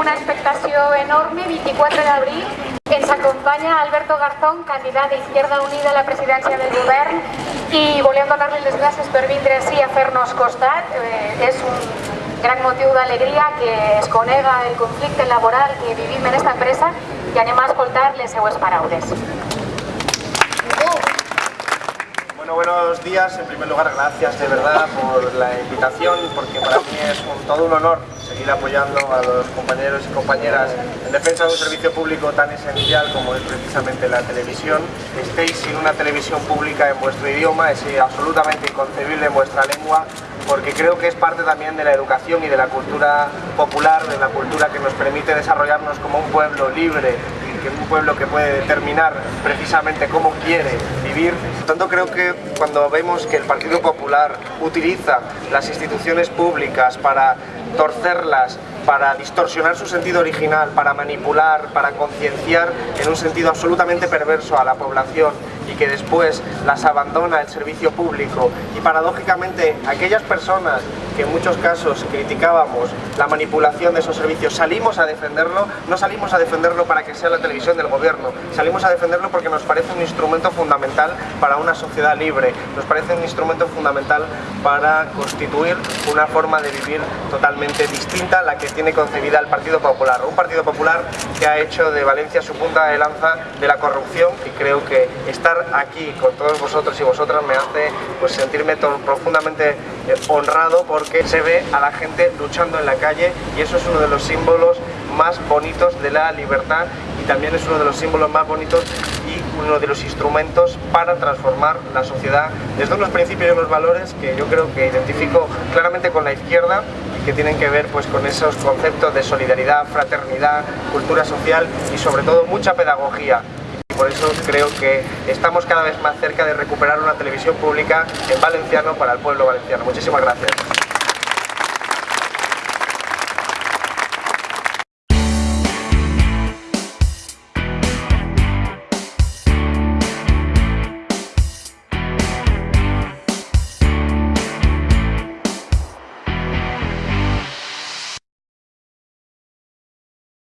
una expectació enorme, 24 d'abril, ens acompanya Alberto Garzón, candidat d'Izquierda Unida a la presidència del govern i volem donar-li les gràcies per vindre així a fer-nos costat. Eh, un gran motiu d'alegria que es conega el conflicte laboral que vivim en aquesta empresa i anem a escoltar les seues paraules. Buenos días. En primer lugar, gracias de verdad por la invitación, porque para mí es todo un honor seguir apoyando a los compañeros y compañeras en defensa de un servicio público tan esencial como es precisamente la televisión. Estéis sin una televisión pública en vuestro idioma, es absolutamente inconcebible en vuestra lengua, porque creo que es parte también de la educación y de la cultura popular, de la cultura que nos permite desarrollarnos como un pueblo libre que un pueblo que puede determinar precisamente cómo quiere vivir. Tanto, creo que cuando vemos que el Partido Popular utiliza las instituciones públicas para torcerlas, para distorsionar su sentido original, para manipular, para concienciar en un sentido absolutamente perverso a la población y que después las abandona el servicio público. Y paradójicamente aquellas personas que en muchos casos criticábamos la manipulación de esos servicios salimos a defenderlo, no salimos a defenderlo para que sea la televisión del gobierno, salimos a defenderlo porque nos parece un instrumento fundamental para una sociedad libre, nos parece un instrumento fundamental para constituir una forma de vivir totalmente distinta a la que tiene concebida el Partido Popular, un Partido Popular que ha hecho de Valencia su punta de lanza de la corrupción y creo que estar aquí con todos vosotros y vosotras me hace pues, sentirme profundamente eh, honrado porque se ve a la gente luchando en la calle y eso es uno de los símbolos más bonitos de la libertad y también es uno de los símbolos más bonitos y uno de los instrumentos para transformar la sociedad desde unos principios y unos valores que yo creo que identifico claramente con la izquierda y que tienen que ver pues, con esos conceptos de solidaridad, fraternidad, cultura social y sobre todo mucha pedagogía por eso creo que estamos cada vez más cerca de recuperar una televisión pública en valenciano para el pueblo valenciano. Muchísimas gracias.